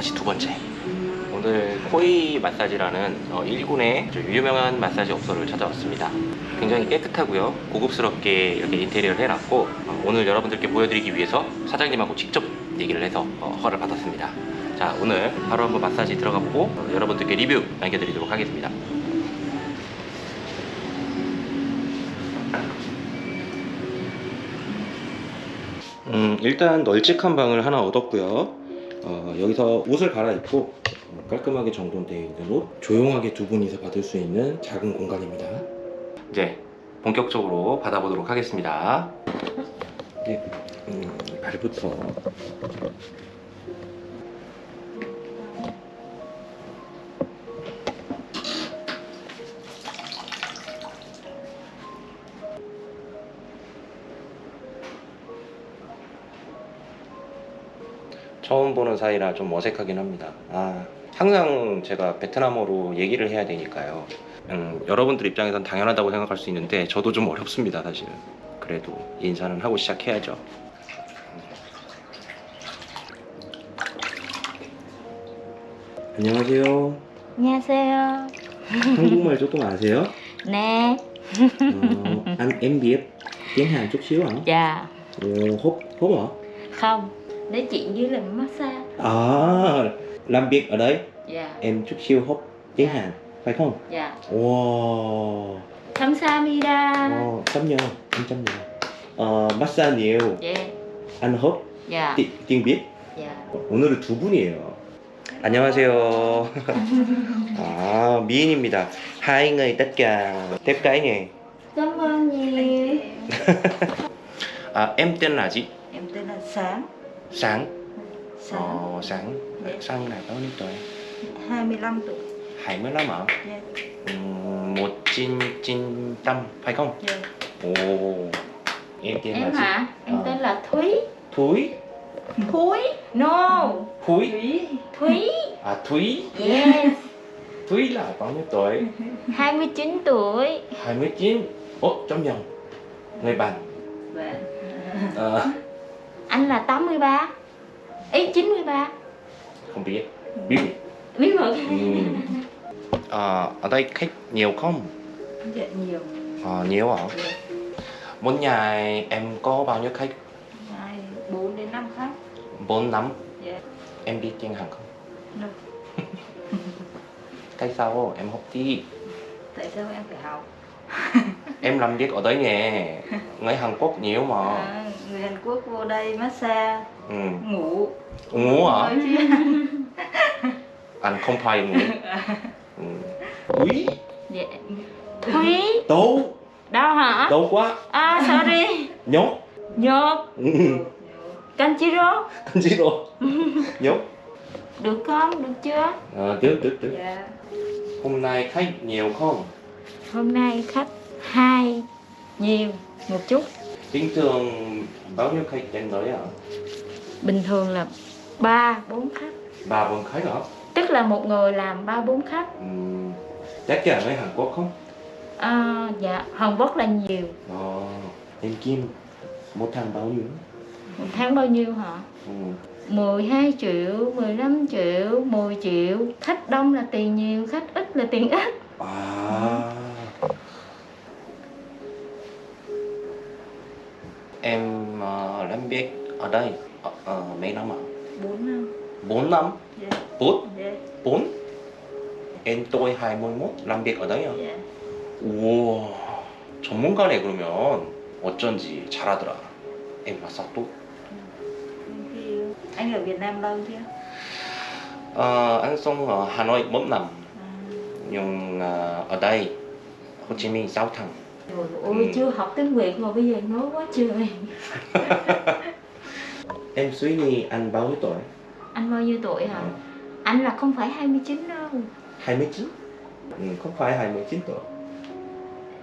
마사지 두 번째. 오늘 코이 마사지라는 어, 일군의 아주 유명한 마사지 업소를 찾아왔습니다. 굉장히 깨끗하고요 고급스럽게 이렇게 인테리어를 해놨고 어, 오늘 여러분들께 보여드리기 위해서 사장님하고 직접 얘기를 해서 어, 허를 받았습니다. 자 오늘 바로 한번 마사지 들어가 보고 어, 여러분들께 리뷰 남겨드리도록 하겠습니다. 음, 일단 널찍한 방을 하나 얻었고요. 어, 여기서 옷을 갈아입고 어, 깔끔하게 정돈되어 있는 옷, 조용하게 두 분이서 받을 수 있는 작은 공간입니다. 이제 본격적으로 받아보도록 하겠습니다. 네, 음, 발부터 처음 보는 사이라 좀 어색하긴 합니다. 아, 항상 제가 베트남어로 얘기를 해야 되니까요. 음, 여러분들 입장에선 당연하다고 생각할 수 있는데 저도 좀 어렵습니다, 사실은. 그래도 인사는 하고 시작해야죠. 안녕하세요. 안녕하세요. 한국말 조금 아세요? Ờ, anh em biết tiếng Hàn chút xíu hả? Dạ. Ồ, hốt hốt hả? Không. Nói chuyện dưới làm massage. À, làm việc ở đấy Dạ. em chút siêu hốt tiếng Hàn phải không? Dạ. Wow, 감사합니다. wow chấm nhờ, em chấm nhờ. Ờ, massage nhiều, Dạ. anh hốt Dạ. 띠- tiếng Việt. Dạ. 오늘은 두 분이에요. 안녕하세요. 아, 미인입니다. Hai người tất cả tiếp cái nhỉ? Cảm ơn nhiều. À, em tên là gì? Em tên là Sáng. Sáng. Sáng. Ờ, sáng. Sáng là bao nhiêu tuổi? 25 tuổi. 25 hả? Dạ. 음, một phải không? Dạ. Ồ, em tên là Em gì? hả? Em Ờ. tên là Thúy. Thúy, Thúy. No. Thúy, Thúy. à Thúy, Yes. Thúy là bao nhiêu tuổi? 29 tuổi. 29. Ồ, trong vòng. Người bạn. Ờ, Anh là 83. Ý 93. không biết. Biết. Biết mật. Ừ. Ờ, ở đây khách nhiều không? Dạ nhiều. Ờ, nhiều hả? Một ngày em có bao nhiêu khách? Hai, 4 đến 5 khách. 4 năm. Dạ. Em biết tiếng Hàn không? Được. Tại sao em học đi? Tại sao em phải học? Em làm việc ở đấy nè. Người Hàn Quốc nhiều mà. À, người Hàn Quốc vô đây massage, Ừ. ngủ. Ngủ hả? Anh không phải ngủ. Ừ. Thúy, Dạ. Thúy. đâu? Đâu hả? Đâu quá? À sorry. Nhốt. Nhột. Ừ. Kanjiro. Gì rồi? Nhốt. Được không? Được chưa? Ờ, được, được, được. Dạ. Hôm nay khách nhiều không? Hôm nay khách hai nhiều một chút. Bình thường bao nhiêu khách đến đấy hả? Bình thường là ba bốn khách. Ba bốn khách hả? Tức là một người làm ba bốn khách. Ừ. Tất cả người Hàn Quốc không? À, dạ Hàn Quốc là nhiều. Ờ, em Kim một tháng bao nhiêu? Một tháng bao nhiêu hả? Ừ. 12 triệu, 15 triệu, 10 triệu Khách đông là tiền nhiều, khách ít là tiền ít À. Em uh, làm việc ở đây ờ, ờ, mấy năm ạ? 4 năm 4 năm? Dạ, 4? dạ, 4? Em tôi 21 làm việc ở đấy à? dạ 우와 전문가네 그러면 어쩐지 잘하더라 em massage Anh ở Việt Nam lâu chưa? Ờ, anh sống ở Hà Nội 4 năm À, nhưng ờ, ở đây Hồ Chí Minh 6 tháng rồi, ôi Ừ. chưa học tiếng Việt mà bây giờ nói quá trời. Em suy nghĩ anh bao nhiêu tuổi? Anh bao nhiêu tuổi hả? Anh là không phải 29 đâu. 29 ừ, không phải 29 tuổi.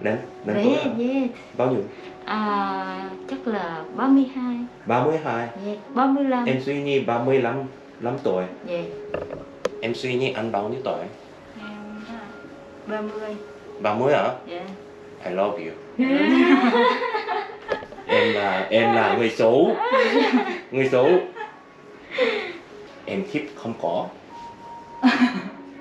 Đến đến tuổi Dạ, hả? dạ bao nhiêu? À, Chắc là 32 32 Dạ, 35 em suy nghĩ 35 5 tuổi. Dạ. Em suy nghĩ anh bao nhiêu tuổi? Em hả? 30 30 hả? Dạ I love you. Em là em là người xấu. Người xấu. Em tip không có.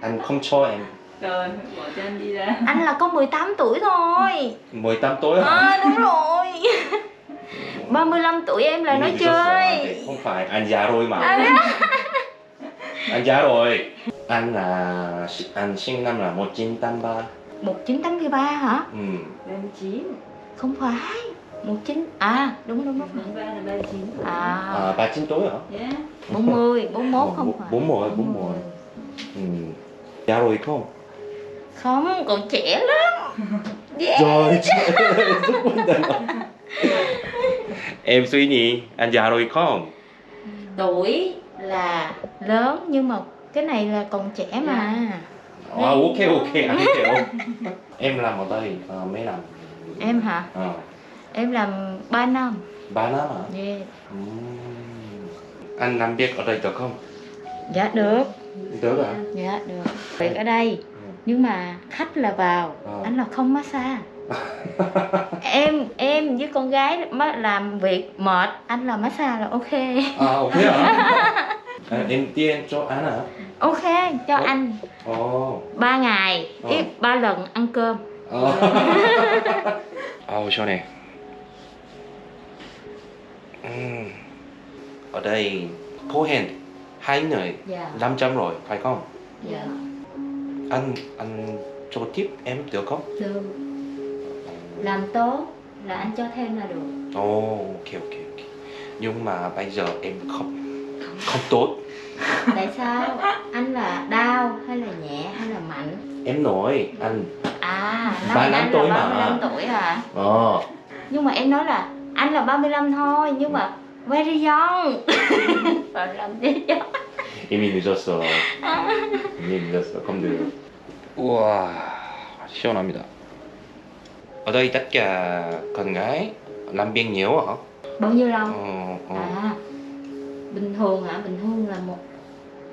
Anh không cho em. Rồi, bỏ cho anh đi ra. Anh là có 18 tuổi thôi. 18 tuổi hả? À, đúng rồi. 35 tuổi em là nói chơi. không phải. Anh già rồi mà. À, anh già rồi. Anh là anh sinh năm là 1983 1983 hả? Ừ. 39 không phải 19 à đúng đúng đúng. 43 là 39 à. À 39 tuổi hả? Yeah 40 41 không phải. 40 40 ừ. già rồi không? Không còn trẻ lắm. Yeah. Trời rất vấn đề Em suy nghĩ anh già rồi không? tuổi là lớn nhưng mà cái này là còn trẻ mà À, ok ok anh Em làm ở đây à, mấy năm? em hả À, em làm 3 năm 3 năm hả? yeah. Ừm. Anh làm việc ở đây được không? dạ được Được hả? dạ được việc ở đây nhưng mà khách là vào Ờ. anh là không massage em em với con gái làm việc mệt anh làm massage là ok À ok hả? À, em tiền cho anh hả? ok cho Ủa? anh oh. ba ngày ờ. oh. ít ba lần ăn cơm oh. oh sao nè uhm. ở đây phố hèn hai người dạ. yeah. trăm rồi phải không yeah. anh anh cho tiếp em được không được làm tốt là anh cho thêm là được oh, ok ok ok nhưng mà bây giờ em không, không tốt tại sao anh là đau hay là nhẹ hay là mạnh Em nói anh à Ba năm năm anh tuổi là mà. 35 tuổi hả ờ nhưng mà em nói là anh là 35 thôi nhưng mà very young và làm gì cho 이미 늦었어. 이미 늦었어. không được. Wow, 시원합니다. Ở đây tất cả con gái làm việc nhiều hả? bao nhiêu lâu Ờ, ờ. à bình thường hả bình thường là một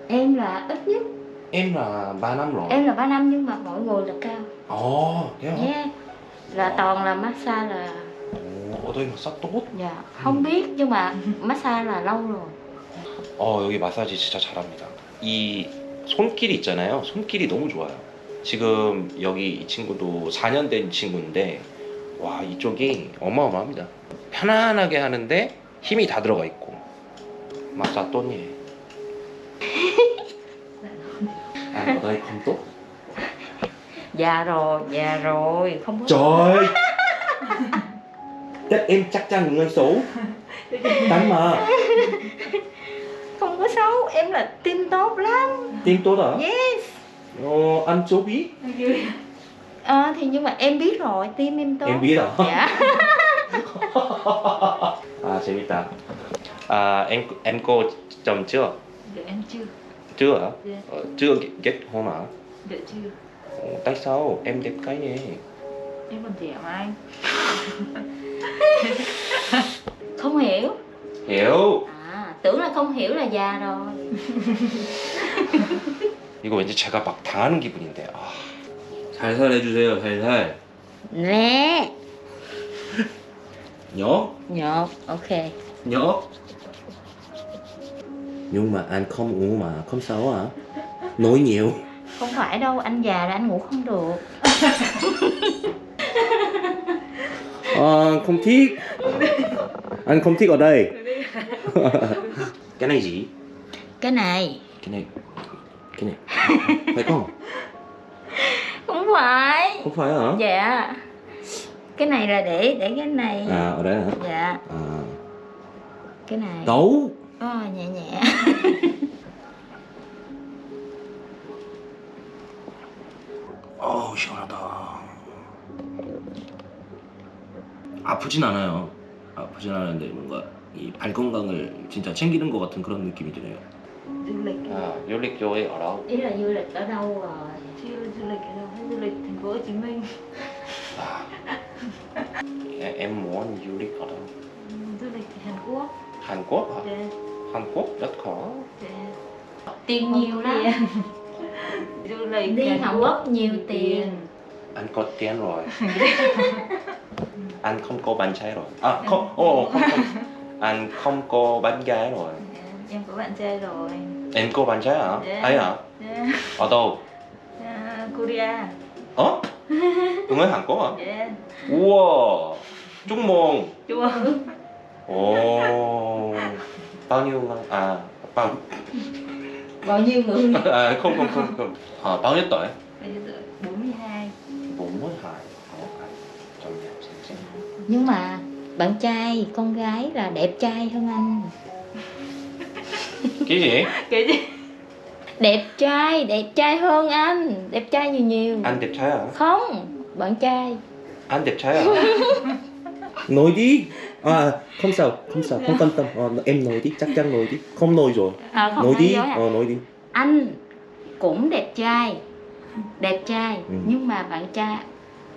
em là ít nhất Em là 3 năm rồi. em là 3 năm nhưng mà mỗi người là cao Ồ, thế hả? yeah. là toàn là massage là 오, ở đây massage tốt. dạ không biết nhưng mà massage là lâu rồi 어, 여기 마사지 진짜 잘합니다. 이 손길이 있잖아요. 손길이 너무 좋아요. 지금 여기 이 친구도 4년 된 친구인데 와, 이쪽이 어마어마합니다. 편안하게 하는데 힘이 다 들어가 있고. 마사 또니. À, ở đây không tốt. già rồi già rồi không có Trời! Chắc em chắc chắn người xấu. Đánh mà. không có xấu em là tim tốt lắm Tim tốt hả? yes Ờ, anh số biết. à, thì nhưng mà em biết rồi tim em tốt Em biết hả? dạ À, 재밌다. À, em em cô chồng chưa? Được em chưa? Chưa hả? Dạ. Ờ, chưa kết hôn hả? Được chưa? Ồ, tại sao? Em đẹp cái gì? Em còn trẻ mà anh không hiểu hiểu. à tưởng là không hiểu là già rồi 이거 왠지 제가 막 당하는 기분인데. 아. 살살 해주세요, 살살. nè nhớ, nhột ok nhớ. Nhưng mà anh không uống mà, không sao hả? Nói nhiều. không phải đâu anh già là anh ngủ không được À, không thích. Anh không thích ở đây. cái này gì? cái này Cái này. Cái này. Phải không? không phải Không phải hả? dạ cái này là để để cái này À, ở đây hả? dạ À. cái này Đâu? Ờ, nhẹ nhẹ 어우 시원하다 아프진 않아요 아프진 않은데 뭔가 이발 건강을 진짜 챙기는 것 같은 그런 느낌이 드네요 Du lịch 아 요릭 교회 ở ý là du lịch ở đâu rồi Chưa du lịch ở đâu hết Du lịch thành phố Hồ Chí Minh em muốn du lịch ở đâu Ừ, Du lịch Hàn Quốc Hàn Quốc hả? Dạ Hàn Quốc rất khó Dạ tiền nhiều lắm Du lịch đi Hàn Quốc nhiều tiền anh có tiền rồi anh không có bạn trai rồi à không ồ không không anh không có bạn gái rồi Dạ, Em có bạn trai rồi Em có bạn trai hả? Dạ. Ấy hả? Yeah. Ở đâu? À, Korea. Ờ? Ở người Hàn Quốc hả? Yeah. Wow, chúc mừng. Chua. Ồ, bao nhiêu? À, bao bao nhiêu người à, không không không không. À, bao nhiêu tuổi? Bây giờ tuổi 42. 42. Ồ, à, trong nhà xem xem. nhưng mà bạn trai con gái là đẹp trai hơn anh Cái gì? Cái gì? đẹp trai đẹp trai hơn anh đẹp trai nhiều nhiều Anh đẹp trai hả? không bạn trai Anh đẹp trai hả? nói đi. À, không sao, không sao, không quan tâm. Ờ, em nói đi, chắc chắn nói đi. Không nói rồi. à, không nói đi. à? Ờ, nói đi. anh cũng đẹp trai đẹp trai Ừ. nhưng mà bạn trai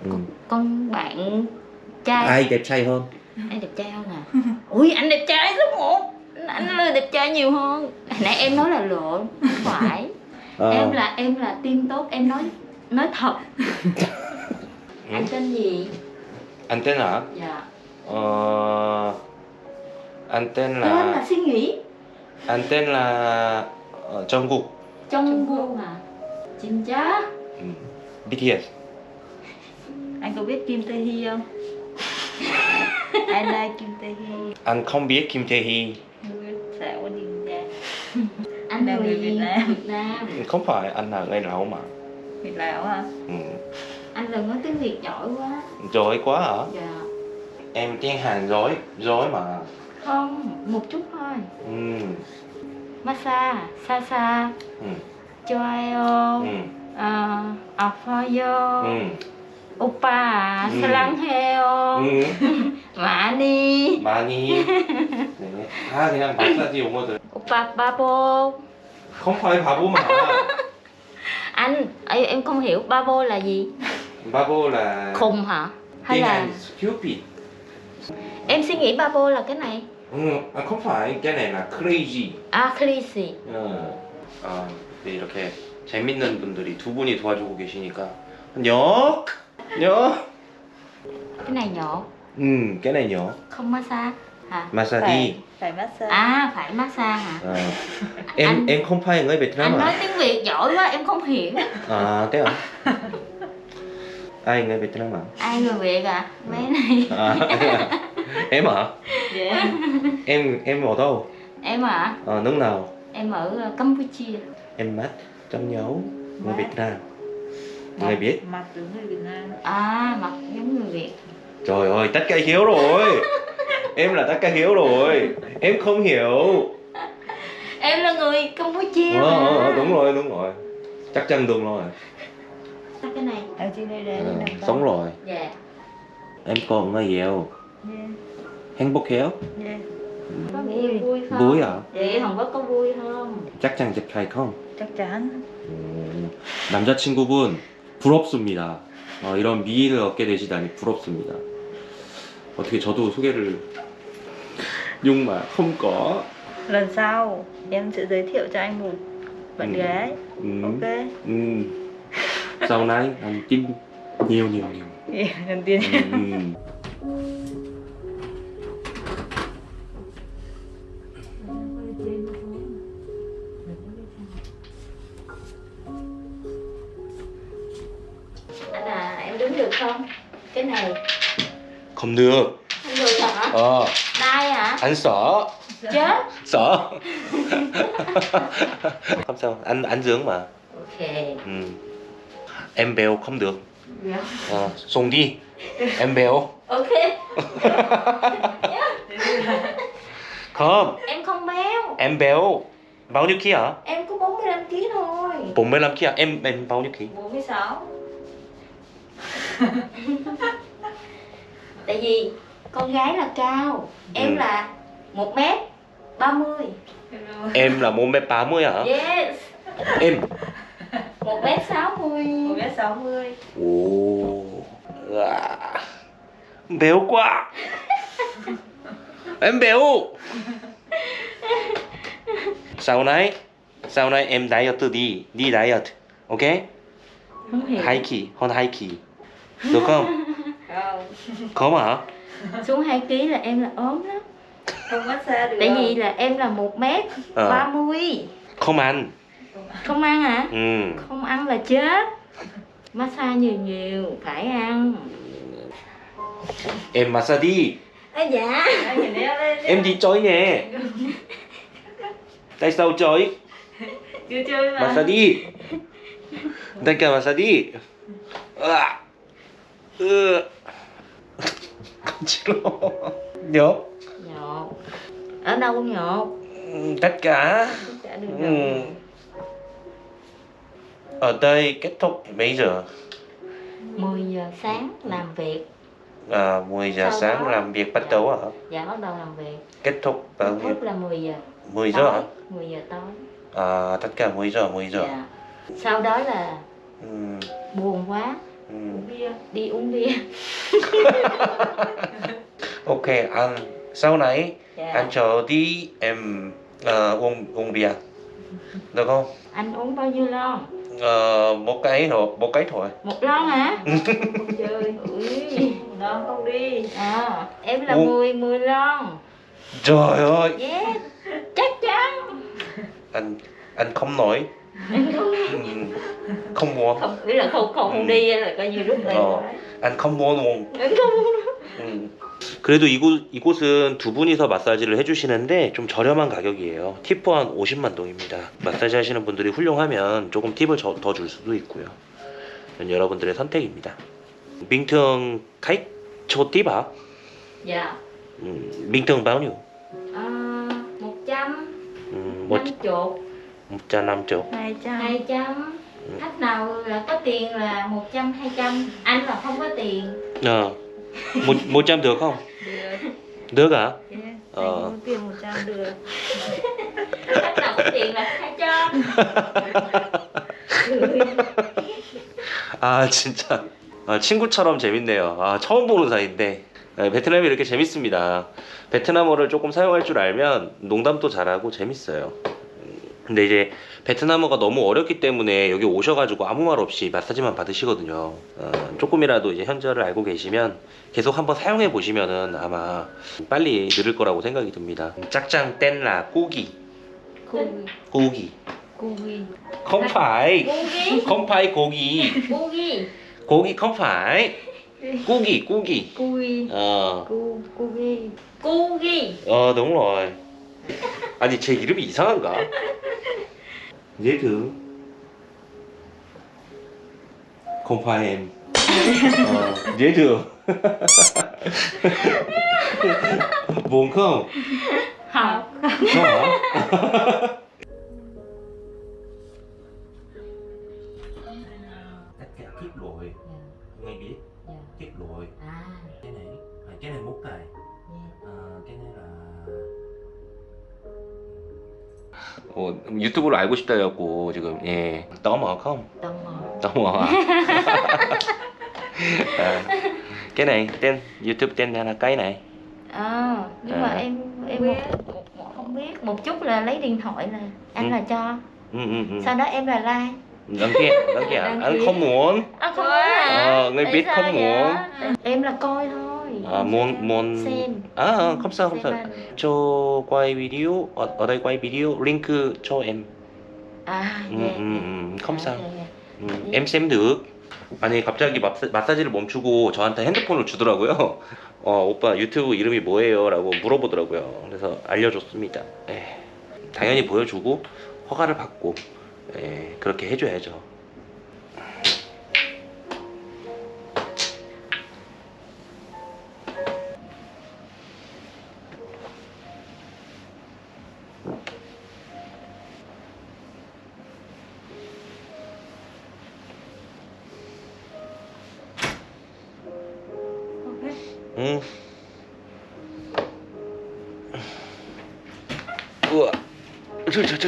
Ừ. con bạn trai Ai đẹp trai hơn? anh đẹp trai hơn à ui anh đẹp trai số một anh là đẹp trai nhiều hơn Hồi nãy em nói là lộn không phải Ờ, em là em là tim tốt em nói nói thật anh tên gì Anh tên hả? dạ Ờ, anh tên tên là là suy nghĩ anh tên là ờ, Jungkook. trong vô mà chính chá Ừ. BTS. Anh có biết Kim Tae Hee không? I like Kim Tae Hee. Anh không biết Kim Tae Hee. Người xạo đi ra. anh Là người người Việt Nam. Việt Nam Không phải anh là người Lào mà. Việt Lào hả? Ừ. anh là nói tiếng Việt giỏi quá Giỏi quá hả? dạ Em tiếng Hàn giỏi, giỏi mà. không một chút thôi Ừ. massage xa xa Ừ. 좋아요 Ừ. 아, 아파요 Ừ. 오빠 음. 사랑해요 Ừ. 많이 많이. 네. 다 그냥 마사지 용어들. 오빠 바보 Không phải 바보 mà. anh em, em không hiểu babo là gì 바보 là khùng hả hay tiếng là Anh stupid. em suy nghĩ babo là cái này Ừ, à, không phải cái này là crazy. à crazy 어, 아, 네, 이렇게 재밌는 분들이 두 분이 도와주고 계시니까 녀, 녀. cái này nhỏ 음, cái này nhỏ. không massage hả Massage Phải, đi. phải massage. à phải massage hả Ờ. em Anh- em không phải người Việt Nam anh nói à? tiếng việt giỏi quá em không hiểu À, thế à? Ai người Việt Nam à? ai người việt à mấy này à em hả? Yeah. Em em ở đâu? em à Ờ, nước nào? em ở ờ, campuchia Em mắt trong nhấu người. Việt Nam. Người biết. Mặt giống người Việt Nam. à mặt giống người việt Trời ơi, tất cả hiểu rồi. em là tất cả hiểu rồi. Em không hiểu. em là người campuchia Ờ, mà. ờ, đúng rồi, đúng rồi. Chắc chắn đúng rồi. Cái này Ở trên đây đây Ờ, nằm sống rồi. dạ Em còn người yêu. Yeah. 행복해요? Vui không Vui à? có vui không chắc chắn 제 không? Chắc chắn. 음, 남자친구분 부럽습니다. 어, 이런 미인을 얻게 되시다니 부럽습니다. 어떻게 저도 소개를 không có Lần sau em sẽ giới thiệu cho anh một bạn gái. 음, Ok. 음, sau này anh tin nhiều nhiều nhiều. Yeah, lần tiên. 음, anh à em đứng được không? Cái này. Không được. Không được hả? Ờ. Đai hả? Anh sợ. Chết. Sợ. Không sao anh anh dưỡng mà. Ok. Ừ. em béo không được. Dạ. ờ, xuống đi. Em béo ok. Không. Em không béo em béo bao nhiêu ký hả? Em có 45 kg thôi. 45 ký à em em bao nhiêu ký? 46 tại vì con gái là cao. Em Ừ. là 1 mét 30 em là 1m30 hả? Yes. Em 1 mét 60 Một mét sáu mươi. 오 à. béo quá. Em béo. Sau này sau này em diet đi. Đi diet ok? Không hiểu. Hai kỳ hơn hai kỳ được không? Không. không hả? Xuống 2 kg là em là ốm lắm. Không massage được. tại vì là em là 1 mét Ờ. 30 không ăn không ăn hả? Ừ. không ăn là chết. Massage nhiều nhiều phải ăn. Em massage đi. À, dạ. Em đi chơi nè. Tại sao chơi Chưa chơi mà. Massage đi. Tại cả massage đi. À. ừ. nhớ nhột. Ở đâu nhột? Ừ, tất cả Chả được Ừ. ở đây kết thúc mấy giờ? 10 giờ sáng làm việc. À, 10 giờ Sau sáng đó- làm việc bắt đầu hả? Dạ bắt đầu làm việc. Kết thúc bao nhiêu là 10 giờ 10 giờ hả? tối 10 giờ tối. À, tất cả 10 giờ 10 giờ. Dạ. sau đó là ừ. buồn quá. Ừ. Bia đi uống bia. Ok anh sau này dạ. anh chờ đi em ờ, uống uống bia. Được không? Anh uống bao nhiêu lon Ờ, một cái thôi một cái thôi. Một lon hả? Không chơi Ui. Nó không đi. À, em là Uống. 10 10 lon. Trời ơi. Yes chắc chắn. Anh anh không nói anh không ừ, không mua. Không ý là không không không Ừ. đi là coi như rút lại 어. anh không mua luôn. Anh không 음. 그래도 이곳, 이곳은 두 분이서 마사지를 해주시는데 좀 저렴한 가격이에요. 팁 포함 50만 동입니다. 마사지 하시는 분들이 훌륭하면 조금 팁을 더 줄 수도 있고요. 여러분들의 선택입니다. 밍텅 카이? 초 띠바? dạ 음, 밍텅 nhiêu? à, 100 음, 뭐 50 1자 남쪽. 200 200 khách nào là có tiền là 100 200 anh là không có tiền 어, 뭐, 뭐짬 được không? Được được à? yeah. Ờ. Tiền 100 được khách nào có tiền là 200아 진짜 아, 친구처럼 재밌네요. 아 처음 보는 사이인데 네, 베트남이 이렇게 재밌습니다. 베트남어를 조금 사용할 줄 알면 농담도 잘하고 재밌어요. 음, 근데 이제 베트남어가 너무 어렵기 때문에 여기 오셔가지고 아무 말 없이 마사지만 받으시거든요. 어, 조금이라도 이제 현저를 알고 계시면 계속 한번 사용해 보시면은 아마 빨리 늘을 거라고 생각이 듭니다. 짝짱 Cu- 꼬기. Cui không phải Cugi không phải 고기? 고기. không phải 꾸기 꾸기 Cui 어, Cu Cui Cugi 어 đúng rồi 아니 제 이름이 이상한가? 얘그 không phải em. Ờ, dễ thương buồn không? Không không hả? Tất cả kiếp lội ngay biết. Dạ. kiếp này à, 어, 유튜브로 알고 싶다 해갖고 지금 예 떠머 không Tò mò 떠머 à, cái này tên YouTube tên là cái này Ờ Nhưng mà À. em em một, một, một, không biết Một chút là lấy điện thoại là Anh Ừ. là cho ừ, ừ, ừ. Sau đó em là like đăng ký đăng ký à? Đăng anh ký. không muốn Anh không muốn hả Ờ, người Tại biết sao không vậy? muốn. Em là coi thôi À, muốn muốn Xem à không sao không Xem sao anh. cho quay video ở, ở đây quay video link cho em À ừ, dạ, ừ, dạ. ừ, không À, sao dạ, dạ. 음, em xem được. 아니 갑자기 마사, 마사지를 멈추고 저한테 핸드폰을 주더라고요. 어 오빠 유튜브 이름이 뭐예요?라고 물어보더라고요. 그래서 알려줬습니다. 예, 당연히 보여주고 허가를 받고 예, 그렇게 해줘야죠.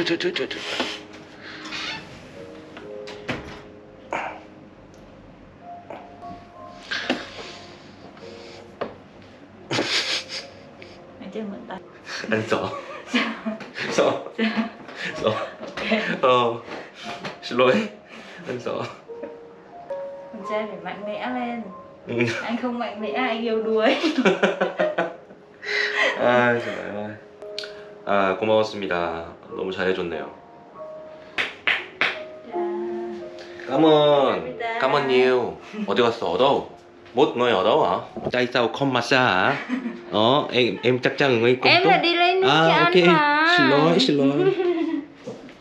저, 저, 저, 저, 저, 저, 저. Anh chơi mượn tay 안 써. 써. 써. 어. 슬로이. 안 써. Con trai phải mạnh mẽ lên 응. Anh không mạnh mẽ anh yêu đuối 아, 정말. 아, 고마웠습니다. 너무 잘해줬네요 까먼 까먼이유 어디 갔어 어더우 못 너희 어더워 짜이 싸우 컴 마사 어엠 짝짱 응의 꼼 em là đi lấy nước à, cho anh mà xin lỗi xin lỗi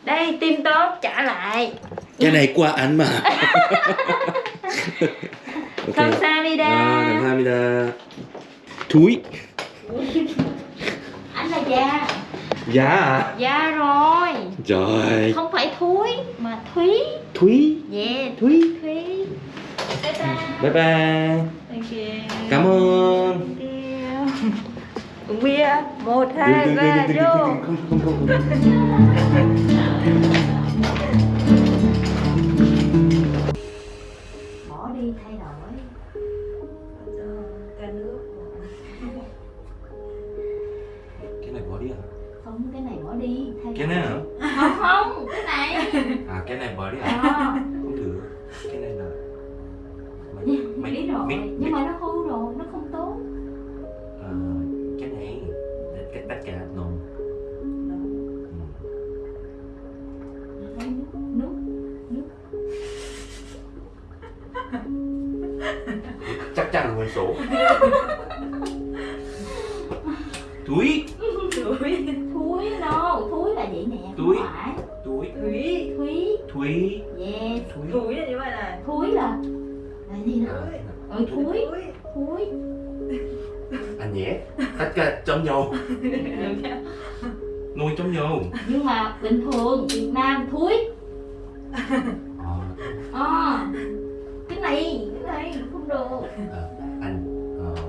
đây tim tốt trả lại cái này qua anh mà okay. 감사합니다 아, 감사합니다 두이 anh là già Dạ à? già rồi Trời. không phải thúi mà thúy Thúy. yeah Thúy. thúy bye bye Bye bye. Thank you. Cảm ơn. Uống bia. Một, hai, ba, vô. Không, không, không, không. bỏ đi không cái này bỏ đi thay Cái này hả? không không cái này À, cái này bỏ đi à? à, Không được. Cái này là... Mày biết rồi mày- nhưng mà nó thúi anh nhé tất cả giống nhau. Nuôi giống nhau. Nhưng mà bình thường Việt Nam thúi. Ờ, à, cái này cái này không được. Ờ, anh ờ,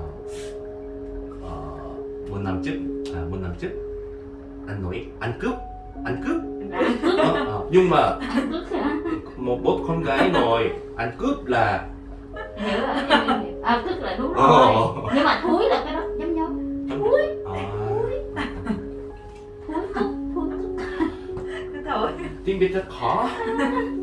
ờ, một năm trước à, một năm trước anh nói ăn cướp ăn cướp. Ờ, ờ, nhưng mà ăn cướp hả? một bố con gái nói ăn cướp là hiểu rồi. Em- em- à cướp là đúng Ờ. rồi nhưng mà thúi là cái đó giống nhau thúi. À, thúi. Cướp thúi cướp tiếng Việt rất khó